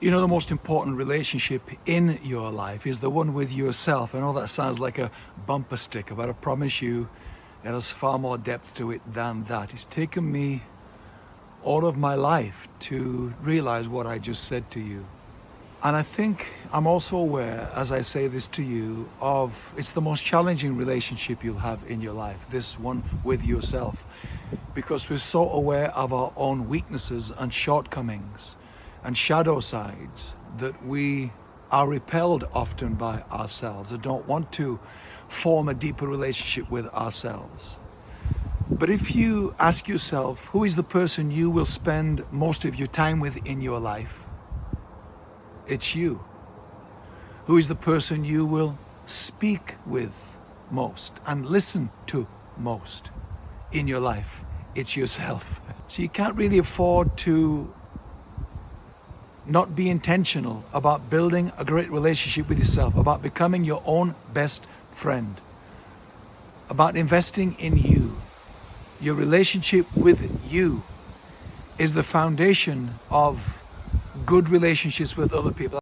You know, the most important relationship in your life is the one with yourself. I know that sounds like a bumper sticker, but I promise you it has far more depth to it than that. It's taken me all of my life to realize what I just said to you. And I think I'm also aware, as I say this to you, of it's the most challenging relationship you'll have in your life, this one with yourself, because we're so aware of our own weaknesses and shortcomings and shadow sides that we are repelled often by ourselves and don't want to form a deeper relationship with ourselves. But if you ask yourself, who is the person you will spend most of your time with in your life? It's you. Who is the person you will speak with most and listen to most in your life? It's yourself. So you can't really afford to not be intentional about building a great relationship with yourself, about becoming your own best friend, about investing in you. Your relationship with you is the foundation of good relationships with other people.